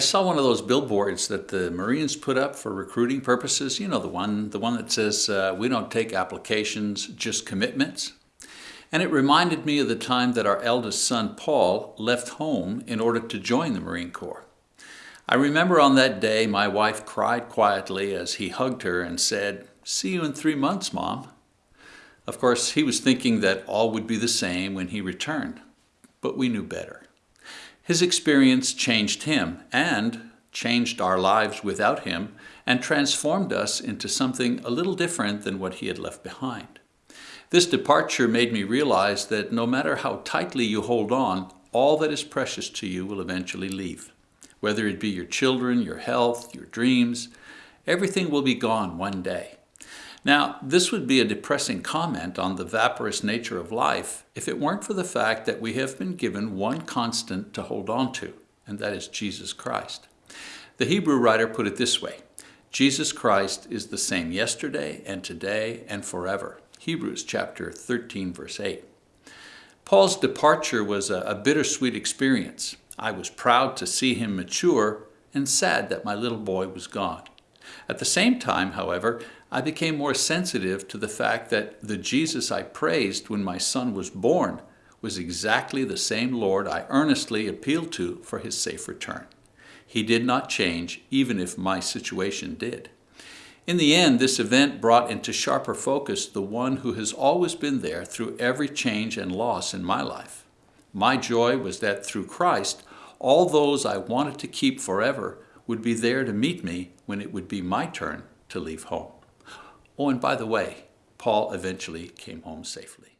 I saw one of those billboards that the Marines put up for recruiting purposes. You know the one, the one that says, uh, we don't take applications, just commitments. And it reminded me of the time that our eldest son, Paul, left home in order to join the Marine Corps. I remember on that day my wife cried quietly as he hugged her and said, see you in three months, Mom. Of course, he was thinking that all would be the same when he returned, but we knew better. His experience changed him and changed our lives without him and transformed us into something a little different than what he had left behind. This departure made me realize that no matter how tightly you hold on, all that is precious to you will eventually leave. Whether it be your children, your health, your dreams, everything will be gone one day. Now, this would be a depressing comment on the vaporous nature of life if it weren't for the fact that we have been given one constant to hold on to, and that is Jesus Christ. The Hebrew writer put it this way, Jesus Christ is the same yesterday and today and forever. Hebrews chapter 13, verse 8. Paul's departure was a, a bittersweet experience. I was proud to see him mature and sad that my little boy was gone. At the same time, however, I became more sensitive to the fact that the Jesus I praised when my son was born was exactly the same Lord I earnestly appealed to for his safe return. He did not change, even if my situation did. In the end, this event brought into sharper focus the one who has always been there through every change and loss in my life. My joy was that through Christ, all those I wanted to keep forever would be there to meet me when it would be my turn to leave home. Oh, and by the way, Paul eventually came home safely.